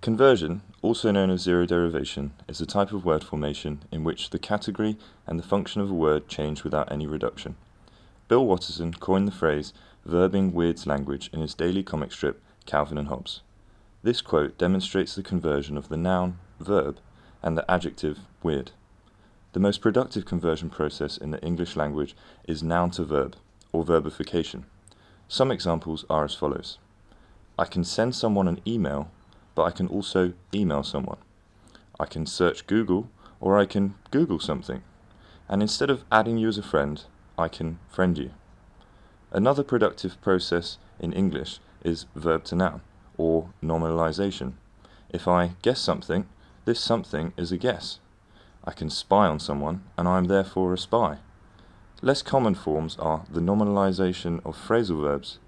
Conversion, also known as zero derivation, is a type of word formation in which the category and the function of a word change without any reduction. Bill Watterson coined the phrase verbing Weird's language in his daily comic strip Calvin and Hobbes. This quote demonstrates the conversion of the noun, verb, and the adjective, weird. The most productive conversion process in the English language is noun to verb, or verbification. Some examples are as follows. I can send someone an email but I can also email someone. I can search Google or I can Google something. And instead of adding you as a friend, I can friend you. Another productive process in English is verb to noun or nominalization. If I guess something, this something is a guess. I can spy on someone and I am therefore a spy. Less common forms are the nominalization of phrasal verbs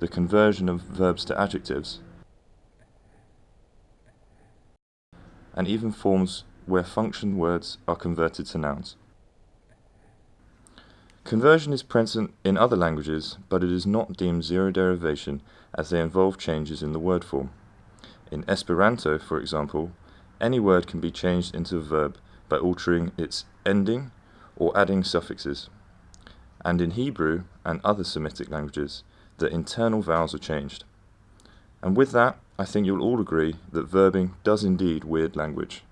the conversion of verbs to adjectives, and even forms where function words are converted to nouns. Conversion is present in other languages, but it is not deemed zero derivation as they involve changes in the word form. In Esperanto, for example, any word can be changed into a verb by altering its ending or adding suffixes. And in Hebrew and other Semitic languages, the internal vowels are changed. And with that, I think you'll all agree that verbing does indeed weird language.